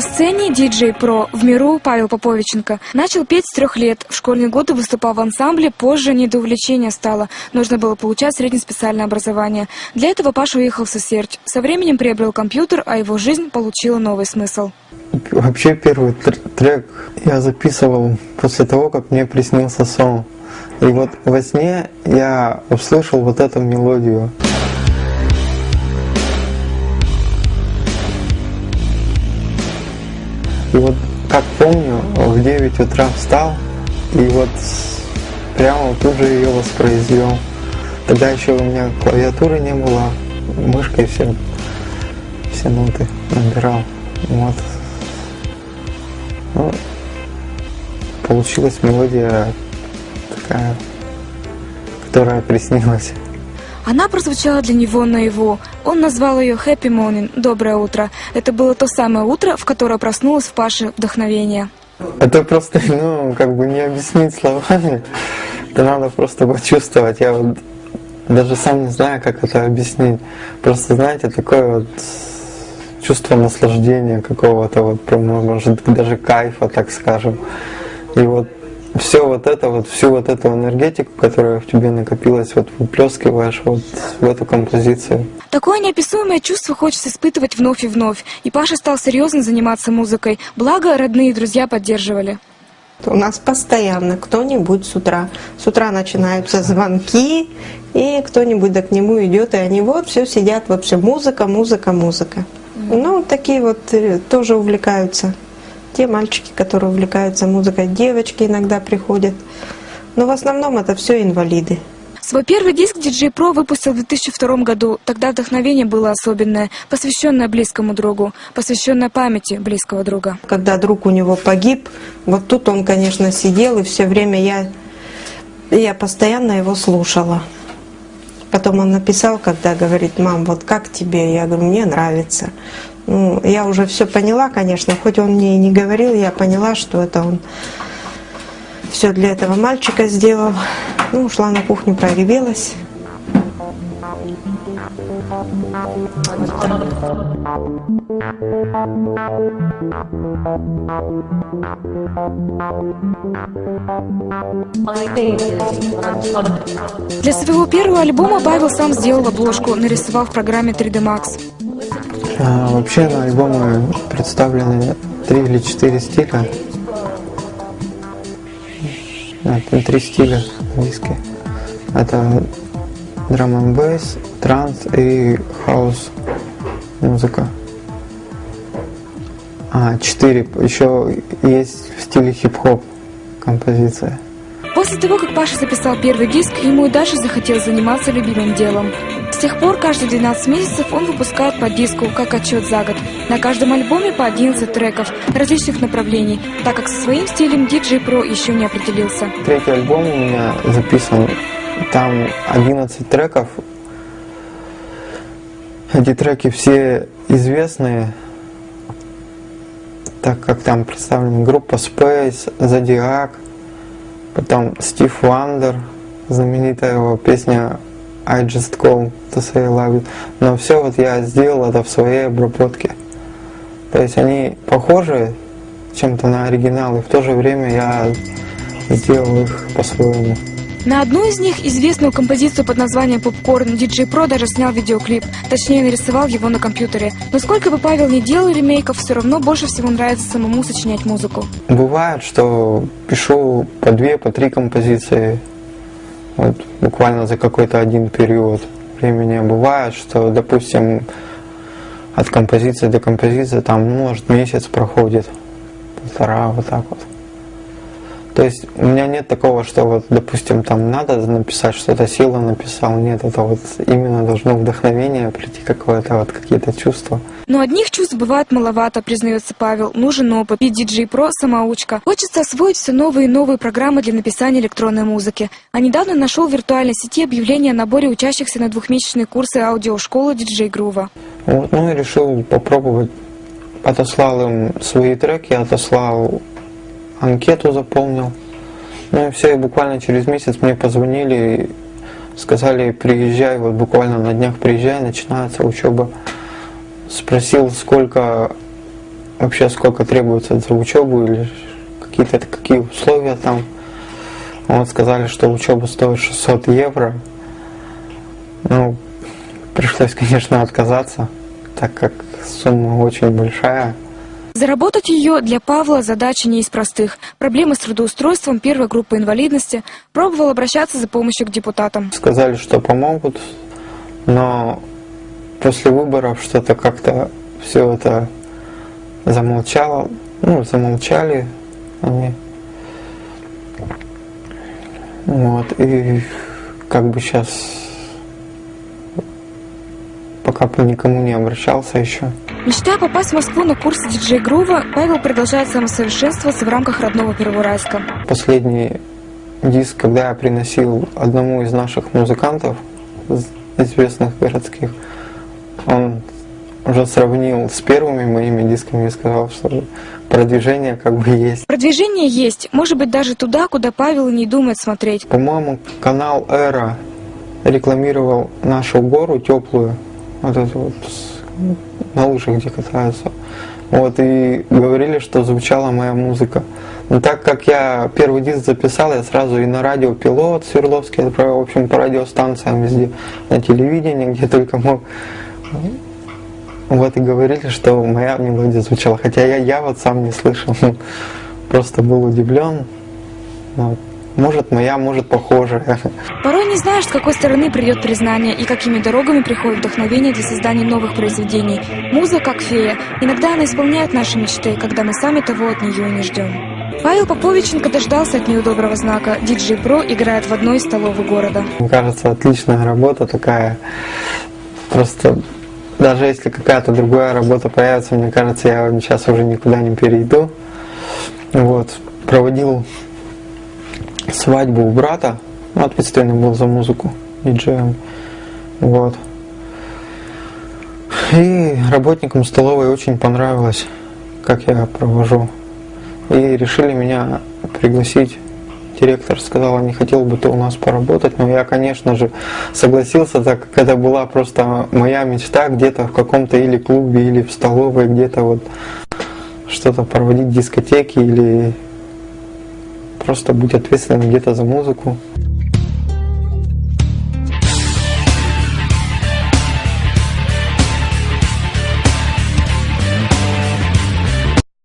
На сцене диджей про в миру Павел Поповиченко начал петь с трех лет. В школьные годы выступал в ансамбле, позже не до увлечения стало. Нужно было получать среднеспециальное образование. Для этого Паша уехал в Сосердь. Со временем приобрел компьютер, а его жизнь получила новый смысл. Вообще первый трек я записывал после того, как мне приснился сон. И вот во сне я услышал вот эту мелодию. И вот как помню, в 9 утра встал и вот прямо тут же ее воспроизвел. Тогда еще у меня клавиатуры не было, мышкой все, все ноты набирал. Вот. Ну, получилась мелодия такая, которая приснилась. Она прозвучала для него наяву. Он назвал ее «Happy Morning» – «Доброе утро». Это было то самое утро, в которое проснулось в Паше вдохновение. Это просто, ну, как бы не объяснить словами. Это надо просто почувствовать. Я вот даже сам не знаю, как это объяснить. Просто, знаете, такое вот чувство наслаждения какого-то, вот, может, даже кайфа, так скажем. И вот все вот это, вот всю вот эту энергетику, которая в тебе накопилась, вот выплескиваешь вот в эту композицию. Такое неописуемое чувство хочется испытывать вновь и вновь. И Паша стал серьезно заниматься музыкой. Благо, родные и друзья поддерживали. У нас постоянно кто-нибудь с утра. С утра начинаются звонки, и кто-нибудь да к нему идет, и они вот все сидят вообще музыка, музыка, музыка. Ну, такие вот э, тоже увлекаются те мальчики, которые увлекаются музыкой, девочки иногда приходят. Но в основном это все инвалиды. Свой первый диск DJ Pro выпустил в 2002 году. Тогда вдохновение было особенное, посвященное близкому другу, посвященное памяти близкого друга. Когда друг у него погиб, вот тут он, конечно, сидел, и все время я, я постоянно его слушала. Потом он написал, когда говорит, мам, вот как тебе? Я говорю, мне нравится. Ну, я уже все поняла, конечно, хоть он мне и не говорил, я поняла, что это он все для этого мальчика сделал. Ну, ушла на кухню, проревелась. Для своего первого альбома Павел сам сделал обложку, нарисовав в программе 3D Max. А, вообще на альбоме представлены три или четыре стиля. Три стиля диски. Это драм н бейс, транс и хаус музыка. А, четыре. Еще есть в стиле хип-хоп композиция. После того, как Паша записал первый диск, ему и дальше захотелось заниматься любимым делом. С тех пор каждые 12 месяцев он выпускает по диску, как отчет за год. На каждом альбоме по 11 треков различных направлений, так как со своим стилем DJ Pro еще не определился. Третий альбом у меня записан, там 11 треков. Эти треки все известные, так как там представлена группа Space, Zodiac, потом Стив Вандер, знаменитая его песня I just call to say love you. Но все вот я сделал это в своей обработке. То есть они похожи чем-то на оригиналы, в то же время я сделал их по-своему. На одну из них, известную композицию под названием «Попкорн», диджей Про даже снял видеоклип, точнее нарисовал его на компьютере. Но сколько бы Павел не делал ремейков, все равно больше всего нравится самому сочинять музыку. Бывает, что пишу по две, по три композиции вот буквально за какой-то один период времени. Бывает, что, допустим, от композиции до композиции там, ну, может, месяц проходит, полтора, вот так вот. То есть у меня нет такого, что вот, допустим, там надо написать что-то, сила написал. Нет, это вот именно должно вдохновение прийти какое-то, вот какие-то чувства. Но одних чувств бывает маловато, признается Павел. Нужен опыт. И DJ Pro самоучка. Хочется освоить все новые и новые программы для написания электронной музыки. А недавно нашел в виртуальной сети объявление о наборе учащихся на двухмесячные курсы аудиошколы DJ Грува. Вот, ну и решил попробовать. Отослал им свои треки, отослал анкету заполнил. Ну и все, и буквально через месяц мне позвонили, сказали, приезжай, вот буквально на днях приезжай, начинается учеба. Спросил, сколько вообще сколько требуется за учебу или какие-то какие условия там. Вот сказали, что учеба стоит 600 евро. Ну, пришлось, конечно, отказаться, так как сумма очень большая. Заработать ее для Павла задача не из простых. Проблемы с трудоустройством первой группы инвалидности пробовал обращаться за помощью к депутатам. Сказали, что помогут, но после выборов что-то как-то все это замолчало, ну, замолчали они. Вот, и как бы сейчас бы никому не обращался еще. Мечтая попасть в Москву на курсы диджей-грува, Павел продолжает самосовершенствоваться в рамках родного Первоуральска. Последний диск, когда я приносил одному из наших музыкантов, известных городских, он уже сравнил с первыми моими дисками и сказал, что продвижение как бы есть. Продвижение есть, может быть даже туда, куда Павел не думает смотреть. По-моему, канал Эра рекламировал нашу гору теплую, вот эту вот на лыжах, где катаются. Вот, и говорили, что звучала моя музыка. Но так как я первый диск записал, я сразу и на радио Пилот Свердловский отправил, в общем, по радиостанциям везде, на телевидении, где только мог. Вот и говорили, что моя мелодия звучала. Хотя я, я вот сам не слышал, просто был удивлен. Вот. Может моя, может похожая. Порой не знаешь, с какой стороны придет признание и какими дорогами приходит вдохновение для создания новых произведений. Муза как фея. Иногда она исполняет наши мечты, когда мы сами того от нее и не ждем. Павел Поповиченко дождался от нее доброго знака. Диджей Про играет в одной из столовых города. Мне кажется, отличная работа такая. Просто даже если какая-то другая работа появится, мне кажется, я сейчас уже никуда не перейду. Вот. Проводил свадьбу у брата, ну, ответственный был за музыку, диджеем. Вот. И работникам столовой очень понравилось, как я провожу. И решили меня пригласить. Директор сказал, не хотел бы ты у нас поработать, но я, конечно же, согласился, так как это была просто моя мечта где-то в каком-то или клубе, или в столовой, где-то вот что-то проводить дискотеки или просто быть ответственным где-то за музыку.